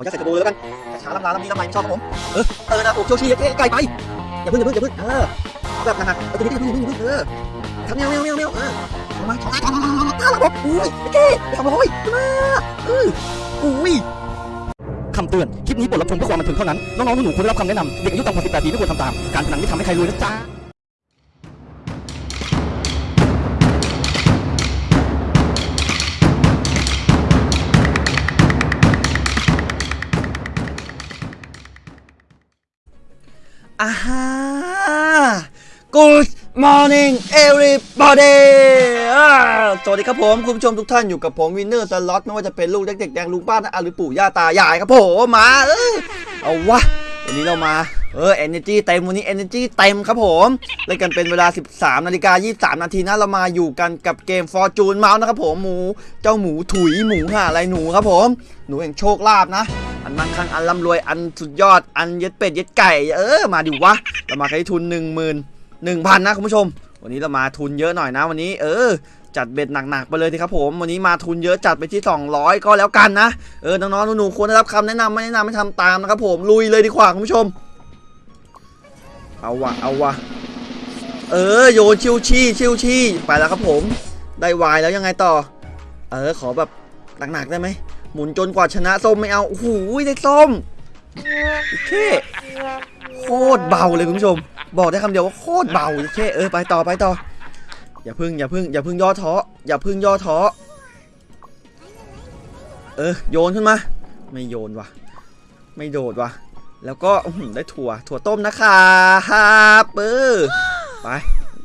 อจะใส่กระโบเลยแล้วกันช้าๆลำลาลำดีลำไรไม่ชอบครับผมเออเออนะโอ้โชชีเท่ไกลไปอย่าพึ่งอย่าพึ่งอย่าพึ่งเออเอาแบบหนักๆเออตัวนี้ก็อย่าพึ่งอย่าพึ่งอย่าพึ่งเออทำแมวแมวแมวแมวเออทำมาทำมาทำมาทำมาทำมาบอกอุ้ยเท่ไปทำมาโอ้ยขึ้นมาเอออุ้ยคำเตือน คลิปนี้บทรับชมเพื่อความบันเทิงเท่านั้น น้องๆหนูๆควรได้รับคำแนะนำเด็กอายุต่ำกว่า18ปีไม่ควรทำตาม การพนันไม่ทำให้ใครรวยนะจ๊ะ อ่าฮะ Good morning everybody สวัสดีครับผม คุณผู้ชมทุกท่านอยู่กับผมวินเนอร์สล็อตไม่ว่าจะเป็นลูกเด็กๆแดงลุงป้านะหรือปู่ย่าตายายครับผมมาเอ้ยเอาวะวันนี้เรามาเออ energy เต็มวันนี้ energy เต็มครับผมเล่นกันเป็นเวลา 13นาฬิกา23 นาทีนะเรามาอยู่กันกับเกม Fortune Mouse นะครับผมหมู เจ้าหมูถุยหมูห่าอะไรหนูครับผม หนูแห่งโชคลาภนะ อันมั่งคั่งอันร่ำรวยอันสุดยอดอันเย็ดเป็ดเย็ดไก่เออมาดิวะเรามาใช้ทุน 1 0 0 0 0 1,000นะคุณผู้ชม วันนี้เรามาทุนเยอะหน่อยนะวันนี้ เออ จัดเบ็ดหนักๆไปเลยทีครับผมวันนี้มาทุนเยอะจัดไปที่ 200 ก็แล้วกันนะเออน้องๆหนูๆควรได้รับคำแนะนำไม่แนะนำไม่ทำตามนะครับผมลุยเลยดีกว่าคุณผู้ชม เอาวะเอาวะเออโยนชิวชี่ชิวชี่ไปแล้วครับผม ได้วายแล้วยังไงต่อ เออขอแบบหนักๆได้ไหม หมุนจนกว่าชนะส้มไม่เอาโอ้โหได้ส้มโอเคโคตรเบาเลยคุณผู้ชม บอกได้คำเดียวว่าโคตรเบาโอเคเออไปต่อไปต่อ อย่าพึ่งอย่าพึ่งอย่าพึ่งย่อท้ออย่าพึ่งย่อท้อเออโยนขึ้นมา ไม่โยนว่ะไม่โดดว่ะแล้วก็ได้ถั่ว ถั่วต้มนะครับเออไป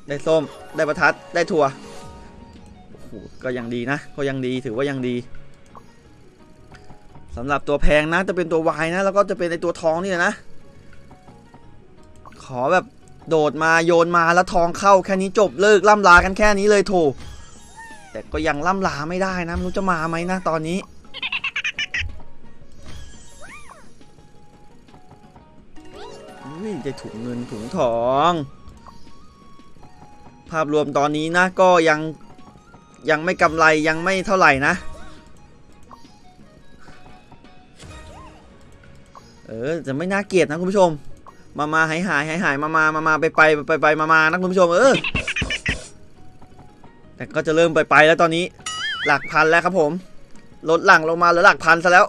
ได้ส้ม ได้ประทัด ได้ถั่ว โอ้โห ก็ยังดีนะ ก็ยังดี ถือว่ายังดี สำหรับตัวแพงนะจะเป็นตัววายนะ แล้วก็จะเป็นในตัวทองนี่แหละนะ ขอแบบโดดมาโยนมาแล้วทองเข้าแค่นี้จบเลิกล่ำลากันแค่นี้เลยโถแต่ก็ยังล่ำลาไม่ได้นะไม่รู้จะมาไหมนะตอนนี้ อุ้ยได้ถุงเงินถุงทอง ภาพรวมตอนนี้นะก็ยังยังไม่กำไรยังไม่เท่าไหร่นะ เออจะไม่น่าเกลียดนะคุณผู้ชม มามาหายหายหายหายมามามามาไปไปไปไปมามานะคุณผู้ชมเออแต่ก็จะเริ่มไปไปแล้วตอนนี้ หลักพันแล้วครับผมลดหลังลงมาเหลือหลักพันซะแล้ว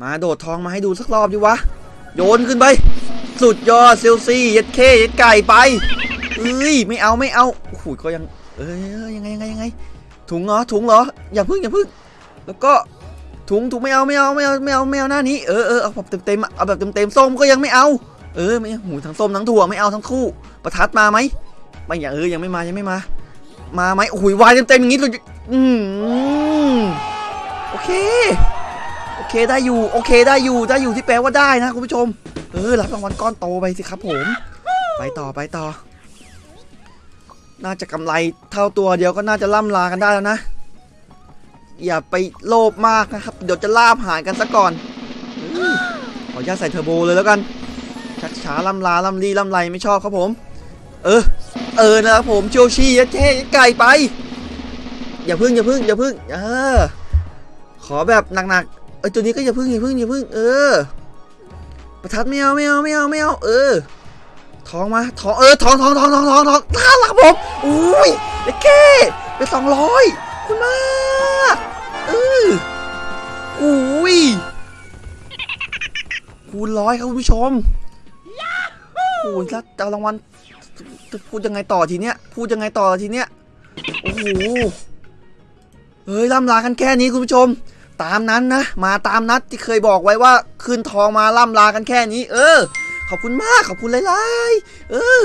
มาโดดทองมาให้ดูสักรอบดิวะ โยนขึ้นไป สุดยอดเซลซี่ยัดเคยัดไก่ไปเอ้ยไม่เอาไม่เอาโอ้โหก็ยังเอ้ยยังไงยังไงยังไงถุงเหรอถุงเหรออย่าพึ่งอย่าพึ่ง แล้วก็ถุงถุงไม่เอาไม่เอาไม่เอาไม่เอาไม่เอาหน้านี้เออเออเอาแบบเต็มๆอะเอาแบบเต็มๆส้มก็ยังไม่เอา เออไม่หูทั้งส้มทั้งถั่วไม่เอาทั้งคู่ ประทัดมาไหมไม่อย่างเออยังไม่มายังไม่มา มาไหมโอ้ยวายเต็มๆอย่างนี้เลยอืมโอเคโอเคได้อยู่โอเคได้อยู่ได้อยู่ที่แปลว่าได้นะคุณผู้ชม เออรับรางวัลก้อนโตไปสิครับผม ไปต่อไปต่อ น่าจะกำไรเท่าตัวเดียวก็น่าจะล่ำลากันได้แล้วนะ อย่าไปโลภมากนะครับ เดี๋ยวจะลาบหายกันซะก่อนขออนุญาตใส่เทอร์โบเลยแล้วกัน ชักช้าล่ำลาล่ำลีล่ำไรไม่ชอบครับผม เออ เออนะครับผมโชชียัดเท่ไก่ไป อย่าพึ่งอย่าพึ่งอย่าพึ่ง เออ ขอแบบหนักๆ เออตัวนี้ก็อย่าพึ่งอย่าพึ่งอย่าพึ่ง เออ ประทัดไม่เอาไม่เอาไม่เอาไม่เอา เออท้องมาท้องเออท้องท้องท้องท้องท้องท้องน่ารักครับผมอุ้ยเด็กแค่ไปสองร้อยคุณมาก อออุ้ยคูณร้อยครับคุณผู้ชมโอ้ยแล้วจะเอารางวัลจะพูดยังไงต่อทีเนี้ย พูดยังไงต่อทีเนี้ย โอ้โห เฮ้ยล่ำลากันแค่นี้คุณผู้ชม ตามนั้นนะ มาตามนัดที่เคยบอกไว้ว่า คืนทองมาล่ำลากันแค่นี้ เออ ขอบคุณมากขอบคุณหลายๆเออ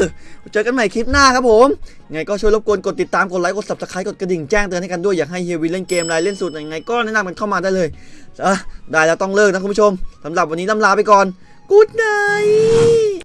เจอกันใหม่คลิปหน้าครับผมไงก็ช่วยรบกวนกดติดตามกดไลค์กด subscribe กดกระดิ่งแจ้งเตือนให้กันด้วยอยากให้เฮียวินเล่นเกมอะไรเล่นสูตรยังไงก็แนะนำกันเข้ามาได้เลยอะได้แล้วต้องเลิกนะคุณผู้ชมสำหรับวันนี้ลำลาไปก่อน Good night